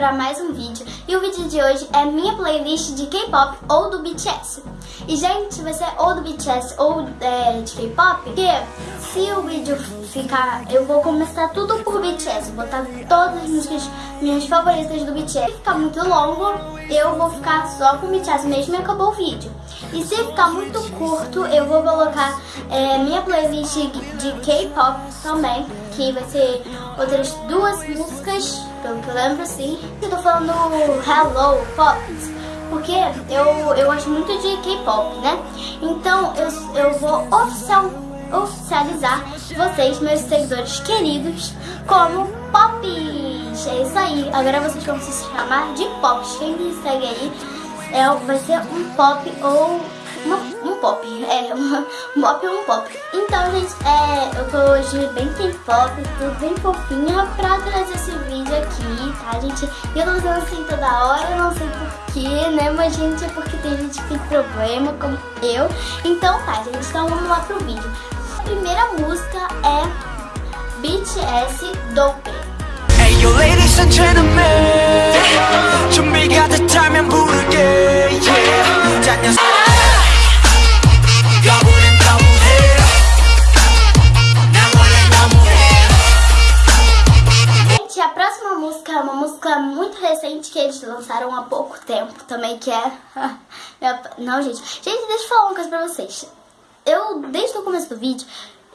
para mais um vídeo e o vídeo de hoje é minha playlist de K-pop ou do BTS. E gente, vai ser ou do BTS ou é, de K-pop, porque se o vídeo ficar, eu vou começar tudo por BTS, botar todas as músicas minhas favoritas do BTS. Se ficar muito longo, eu vou ficar só com BTS mesmo e acabou o vídeo. E se ficar muito curto, eu vou colocar é, minha playlist de K-pop também, que vai ser outras duas músicas, pelo que eu lembro assim. Eu tô falando Hello Pops, porque eu, eu gosto muito de K-pop, né? Então eu, eu vou oficial, oficializar vocês, meus seguidores queridos, como Pops. É isso aí, agora vocês vão se chamar de Pops. Quem me segue aí é, vai ser um pop ou uma, um pop. É, uma, um pop ou um pop. Então, gente, é, eu tô hoje bem K-pop, tudo bem fofinha pra trazer esse vídeo aqui, tá, gente? E eu tô fazendo assim toda hora, eu não sei porquê, né? Mas, gente, é porque tem gente que tem problema, como eu. Então, tá, gente, então vamos lá pro vídeo. A primeira música é BTS Dope. Hey, you ladies and gentlemen 준비가 됐다면 부를 próxima música é uma música muito recente que eles lançaram há pouco tempo também, que é... Não, gente. Gente, deixa eu falar uma coisa pra vocês. Eu, desde o começo do vídeo,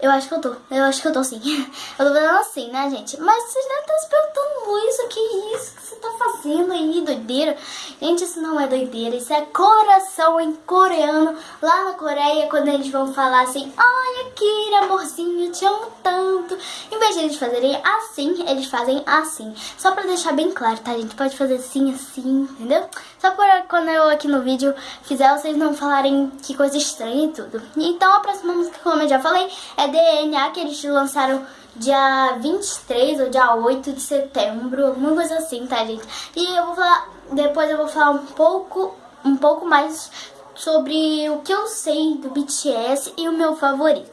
eu acho que eu tô. Eu acho que eu tô sim. Eu tô fazendo assim, né, gente? Mas vocês devem estar se perguntando isso, que isso que você tá fazendo aí, doideira? Gente, isso não é doideira, isso é coração em coreano. Lá na Coreia, quando eles vão falar assim, ai, Akira, amorzinho, te amo tanto. Em vez de eles fazerem assim, eles fazem assim. Só pra deixar bem claro, tá, gente? Pode fazer assim, assim, entendeu? Só pra quando eu aqui no vídeo fizer, vocês não falarem que coisa estranha e tudo. Então, a próxima música, como eu já falei, é DNA, que eles lançaram dia 23 ou dia 8 de setembro, alguma coisa assim, tá, gente? E eu vou falar, depois eu vou falar um pouco, um pouco mais sobre o que eu sei do BTS e o meu favorito.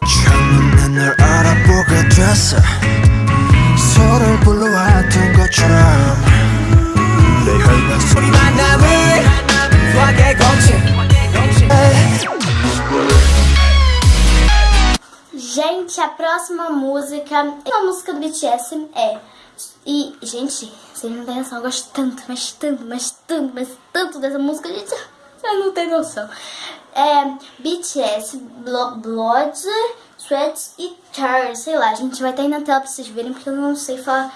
Gente, a próxima música, a música do BTS é... E, gente, vocês não têm noção, eu gosto tanto, mas tanto, mas tanto, mas tanto dessa música, gente, vocês não têm noção. É BTS, Blood, Sweats e Tears, sei lá, gente vai estar aí na tela pra vocês verem, porque eu não sei falar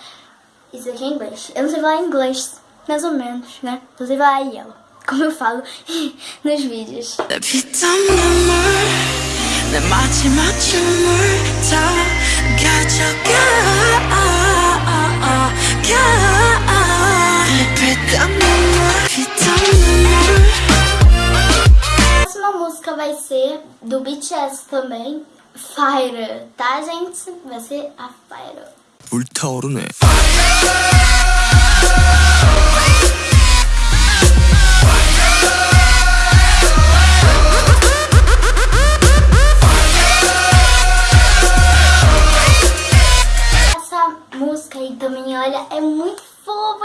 isso aqui em inglês. Eu não sei falar inglês, mais ou menos, né? Inclusive a ela, como eu falo nos vídeos. vai ser do BTS também, Fire, tá gente? Vai ser a Fire. 불타오르네.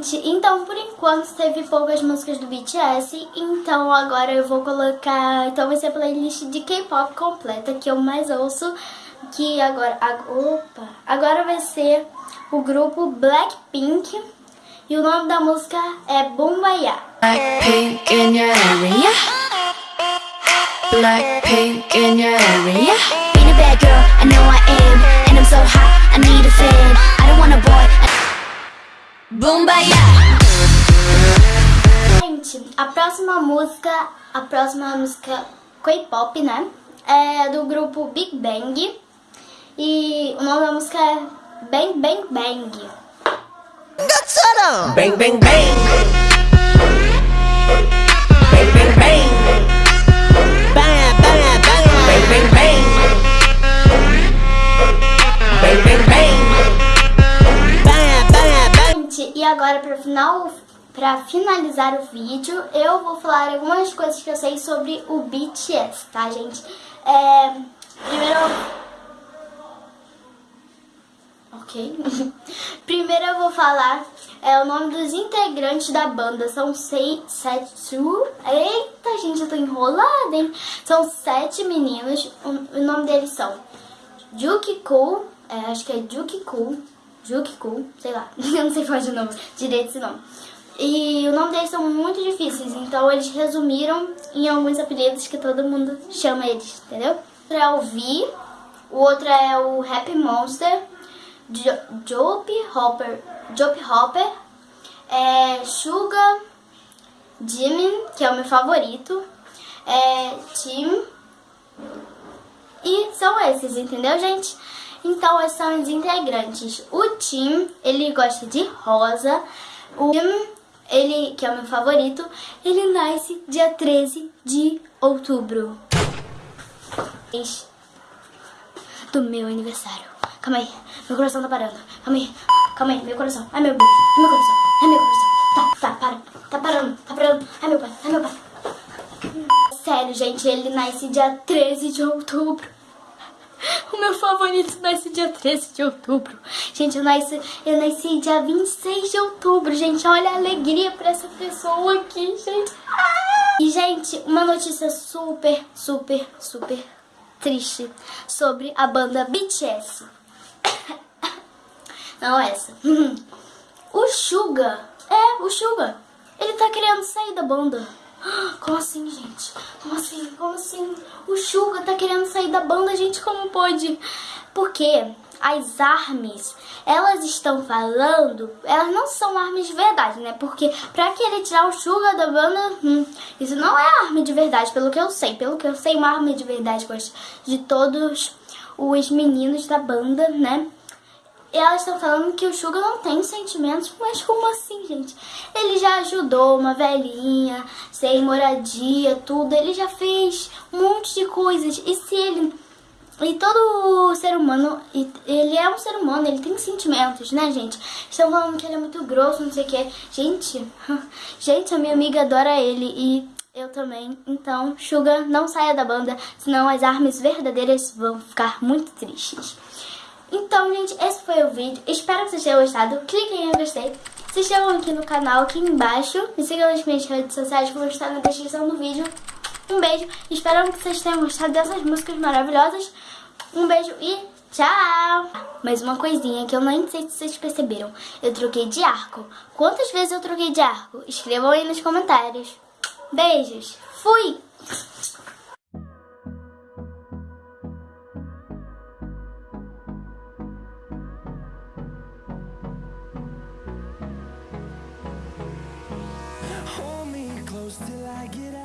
Gente, então por enquanto teve poucas músicas do BTS, então agora eu vou colocar, então vai ser a playlist de K-pop completa que eu mais ouço, que agora, opa, agora vai ser o grupo Blackpink e o nome da música é Bumbaya. Blackpink in your area? Blackpink in your area? Being a bad girl, I know I am And I'm so hot, I need a fan. I don't want a boy Bumbaya! Gente, a próxima música, a próxima música K-pop, né? É do grupo Big Bang. E o nome da música é Bang Bang Bang. Bang Bang Bang! Bang Bang Bang! Para final, pra finalizar o vídeo, eu vou falar algumas coisas que eu sei sobre o BTS, tá, gente? É, primeiro... Ok. primeiro eu vou falar é, o nome dos integrantes da banda. São seis, sete... Eita, gente, eu tô enrolada, hein? São sete meninos. O, nome deles são Jukiku, é, acho que é Jukiku, Jukiku, sei lá, eu não sei falar de nome, direito esse nome. E o nome deles são muito difíceis, então eles resumiram em alguns apelidos que todo mundo chama eles, entendeu? O outro é o V, o outro é o Happy Monster, Jope Hopper, Jope Hopper, é Suga Jimin, que é o meu favorito, é Tim, e são esses, entendeu, gente? Então, são os integrantes. O Tim, ele gosta de rosa. O Tim, ele, que é o meu favorito, ele nasce dia 13 de outubro. Do meu aniversário. Calma aí, meu coração tá parando. Calma aí, calma aí, meu coração. Ai, meu Deus, meu coração, ai, meu coração. Tá, tá, para, tá parando, tá parando. Ai, meu pai, ai, meu pai. Sério, gente, ele nasce dia 13 de outubro. O meu favorito nasce dia 13 de outubro. Gente, eu nasci, eu nasci dia 26 de outubro, gente. Olha a alegria pra essa pessoa aqui, gente. E, gente, uma notícia super, super, super triste sobre a banda BTS. Não essa. O Suga, é, o Suga, ele tá querendo sair da banda. Como assim, gente? Como assim? Como assim? O Suga tá querendo sair da banda, gente, como pode? Porque as armas, elas estão falando, elas não são armas de verdade, né? Porque pra querer tirar o Suga da banda, hum, isso não é arma de verdade, pelo que eu sei. Pelo que eu sei, uma arma de verdade de todos os meninos da banda, né? E elas estão falando que o Suga não tem sentimentos, mas como assim, gente? Ele já ajudou uma velhinha, sem moradia, tudo. Ele já fez um monte de coisas. E se ele... E todo ser humano, ele é um ser humano, ele tem sentimentos, né, gente? Estão falando que ele é muito grosso, não sei o que. Gente, gente, a minha amiga adora ele e eu também. Então, Suga, não saia da banda, senão as armas verdadeiras vão ficar muito tristes. Então, gente, esse foi o vídeo. Espero que vocês tenham gostado. Cliquem em gostei. Se inscrevam aqui no canal, aqui embaixo. Me sigam nas minhas redes sociais que vão estar na descrição do vídeo. Um beijo. Espero que vocês tenham gostado dessas músicas maravilhosas. Um beijo e tchau! Mais uma coisinha que eu nem sei se vocês perceberam. Eu troquei de arco. Quantas vezes eu troquei de arco? Escrevam aí nos comentários. Beijos. Fui! close till I get out.